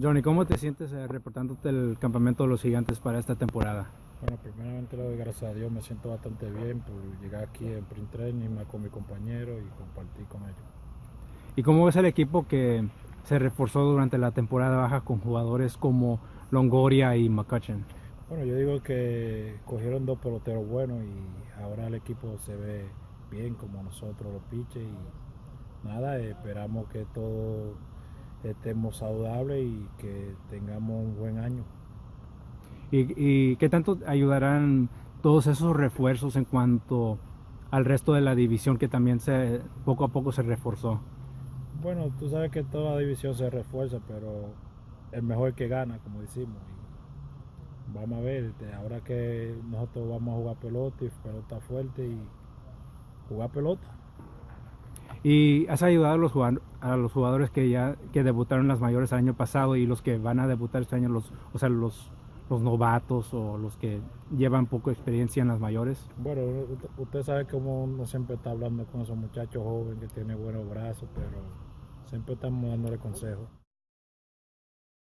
Johnny, ¿cómo te sientes eh, reportándote el campamento de los gigantes para esta temporada? Bueno, primeramente le doy gracias a Dios, me siento bastante bien por llegar aquí en Print Training con mi compañero y compartir con ellos. ¿Y cómo ves el equipo que se reforzó durante la temporada baja con jugadores como Longoria y McCutcheon? Bueno, yo digo que cogieron dos peloteros buenos y ahora el equipo se ve bien como nosotros los piches y nada, esperamos que todo estemos saludables y que tengamos un buen año. ¿Y, qué tanto ayudarán todos esos refuerzos en cuanto al resto de la división que también se poco a poco se reforzó? Bueno, tú sabes que toda división se refuerza, pero el mejor que gana, como decimos. vamos a ver, este, ahora que nosotros vamos a jugar pelota y pelota fuerte y jugar pelota. Y has ayudado a los, a los jugadores que ya que debutaron las mayores el año pasado y los que van a debutar este año, los, o sea, los, los novatos o los que llevan poco experiencia en las mayores? Bueno, usted sabe cómo uno siempre está hablando con esos muchachos jóvenes que tienen buenos brazos, pero siempre estamos dándole consejos.